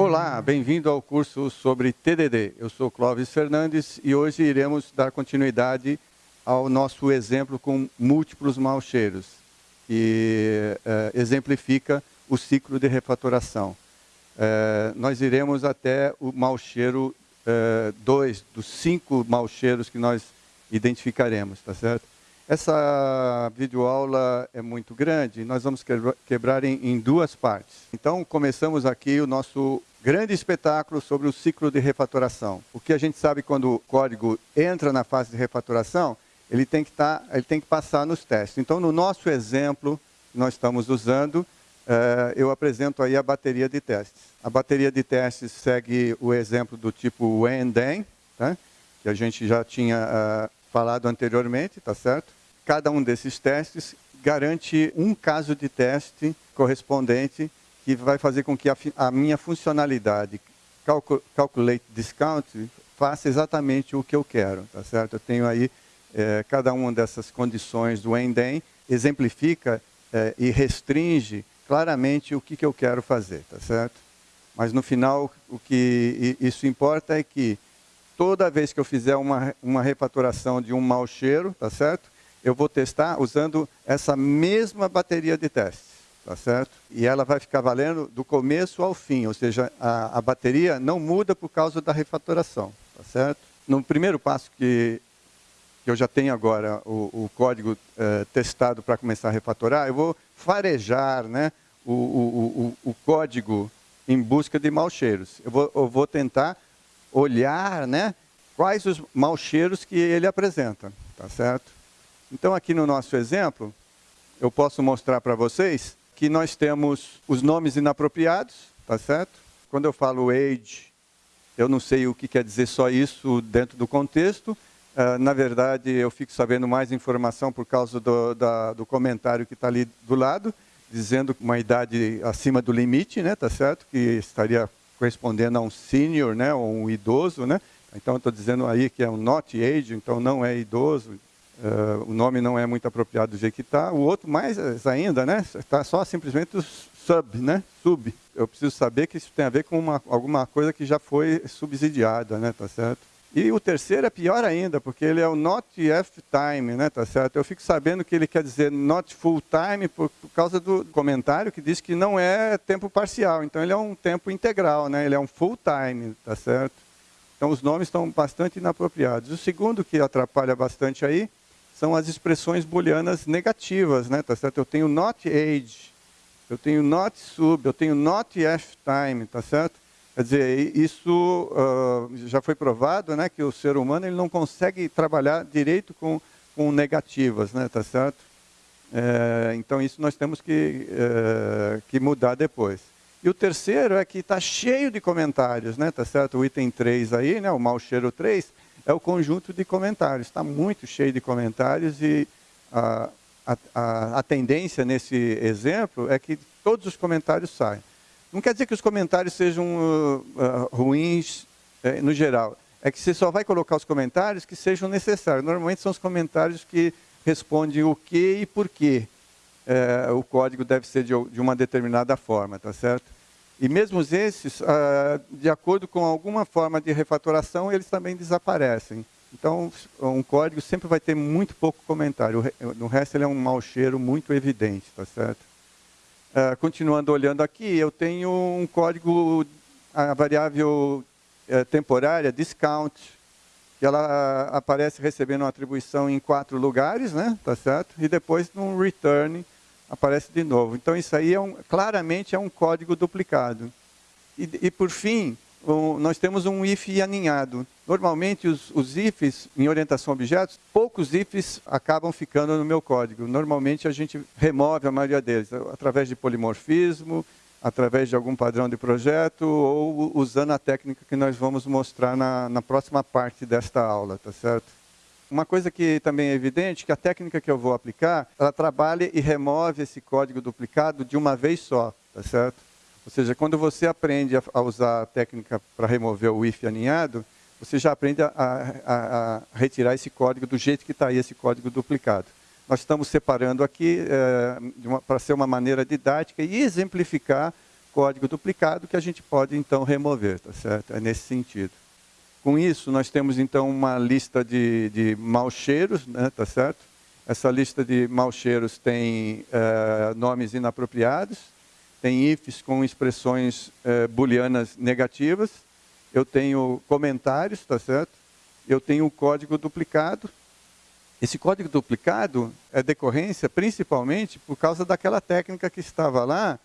Olá, bem-vindo ao curso sobre TDD. Eu sou Clóvis Fernandes e hoje iremos dar continuidade ao nosso exemplo com múltiplos mau cheiros, que eh, exemplifica o ciclo de refatoração. Eh, nós iremos até o mau cheiro 2, eh, dos cinco mau cheiros que nós identificaremos, tá certo? Essa videoaula é muito grande, nós vamos quebrar em duas partes. Então, começamos aqui o nosso grande espetáculo sobre o ciclo de refatoração. O que a gente sabe quando o código entra na fase de refatoração, ele tem que, tá, ele tem que passar nos testes. Então, no nosso exemplo que nós estamos usando, uh, eu apresento aí a bateria de testes. A bateria de testes segue o exemplo do tipo when, then, tá? que a gente já tinha uh, falado anteriormente, tá certo? Cada um desses testes garante um caso de teste correspondente que vai fazer com que a, a minha funcionalidade calcul, calculate discount faça exatamente o que eu quero, tá certo? Eu tenho aí é, cada uma dessas condições do ENDEM exemplifica é, e restringe claramente o que, que eu quero fazer, tá certo? Mas no final o que isso importa é que toda vez que eu fizer uma, uma refatoração de um mau cheiro, tá certo? Eu vou testar usando essa mesma bateria de testes, tá certo? E ela vai ficar valendo do começo ao fim, ou seja, a, a bateria não muda por causa da refatoração, tá certo? No primeiro passo que eu já tenho agora o, o código uh, testado para começar a refatorar, eu vou farejar né, o, o, o, código em busca de maus cheiros. Eu vou, eu vou tentar olhar né, quais os maus cheiros que ele apresenta, tá certo? Então aqui no nosso exemplo, eu posso mostrar para vocês que nós temos os nomes inapropriados, tá certo? Quando eu falo age, eu não sei o que quer dizer só isso dentro do contexto, Uh, na verdade, eu fico sabendo mais informação por causa do, da, do comentário que está ali do lado, dizendo uma idade acima do limite, né, tá certo? Que estaria correspondendo a um senior, né, ou um idoso, né? Então, estou dizendo aí que é um not age, então não é idoso. Uh, o nome não é muito apropriado do jeito que está. O outro, mais ainda, né? Está só simplesmente o sub, né? Sub. Eu preciso saber que isso tem a ver com uma, alguma coisa que já foi subsidiada, né? Tá certo? E o terceiro é pior ainda, porque ele é o not f time, né, tá certo? Eu fico sabendo que ele quer dizer not full time por, por, causa do comentário que diz que não é tempo parcial. Então ele é um tempo integral, né? Ele é um full time, tá certo? Então os nomes estão bastante inapropriados. O segundo que atrapalha bastante aí são as expressões booleanas negativas, né, tá certo? Eu tenho not age, eu tenho not sub, eu tenho not f time, tá certo? Quer dizer, isso uh, já foi provado, né, que o ser humano ele não consegue trabalhar direito com, com negativas, né, tá certo? É, então isso nós temos que, é, que mudar depois. E o terceiro é que está cheio de comentários, né, tá certo? O item 3 aí, né, o mau cheiro 3, é o conjunto de comentários. Está muito cheio de comentários e a, a, a tendência nesse exemplo é que todos os comentários saem. Não quer dizer que os comentários sejam uh, uh, ruins uh, no geral. É que você só vai colocar os comentários que sejam necessários. Normalmente são os comentários que respondem o que e por que uh, o código deve ser de, de, uma determinada forma, tá certo? E mesmo esses, uh, de acordo com alguma forma de refatoração, eles também desaparecem. Então, um código sempre vai ter muito pouco comentário. No resto, ele é um mau cheiro muito evidente, tá certo? Uh, continuando olhando aqui, eu tenho um código, a variável uh, temporária, discount, que ela aparece recebendo uma atribuição em quatro lugares, né? tá certo? E depois no return aparece de novo. Então isso aí é um, claramente é um código duplicado. E, e por fim, um, nós temos um if aninhado. Normalmente, os, os, ifs em orientação a objetos, poucos ifs acabam ficando no meu código. Normalmente, a gente remove a maioria deles, através de polimorfismo, através de algum padrão de projeto, ou usando a técnica que nós vamos mostrar na, na próxima parte desta aula, tá certo? Uma coisa que também é evidente, que a técnica que eu vou aplicar, ela trabalha e remove esse código duplicado de uma vez só, tá certo? Ou seja, quando você aprende a, usar a técnica para remover o if aninhado, você já aprende a, a, a, retirar esse código do jeito que está aí esse código duplicado. Nós estamos separando aqui é, para ser uma maneira didática e exemplificar código duplicado que a gente pode então remover, tá certo? É nesse sentido. Com isso, nós temos então uma lista de, de mau cheiros, né, tá certo? Essa lista de mau cheiros tem uh, nomes inapropriados, tem ifs com expressões uh, booleanas negativas, eu tenho comentários, tá certo? Eu tenho o código duplicado. Esse código duplicado é decorrência principalmente por causa daquela técnica que estava lá,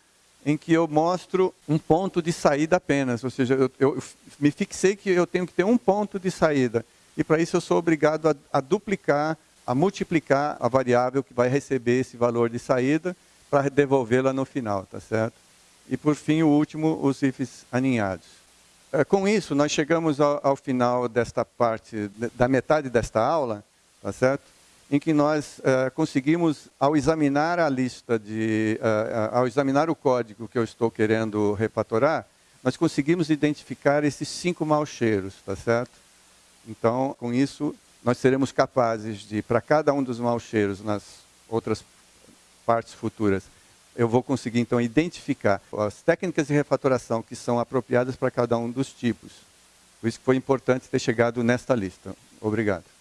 em que eu mostro um ponto de saída apenas, ou seja, eu, eu me fixei que eu tenho que ter um ponto de saída, e para isso eu sou obrigado a, a duplicar, a multiplicar a variável que vai receber esse valor de saída para devolvê-la no final, tá certo? E por fim, o último, os ifs aninhados. É, com isso, nós chegamos ao, ao final desta parte, da metade desta aula, tá certo? Em que nós uh, conseguimos, ao examinar a lista de, uh, ao examinar o código que eu estou querendo refatorar, nós conseguimos identificar esses cinco maus cheiros, tá certo? Então, com isso, nós seremos capazes de, para cada um dos maus cheiros nas outras partes futuras, eu vou conseguir, então, identificar as técnicas de refatoração que são apropriadas para cada um dos tipos. Por isso que foi importante ter chegado nesta lista. Obrigado.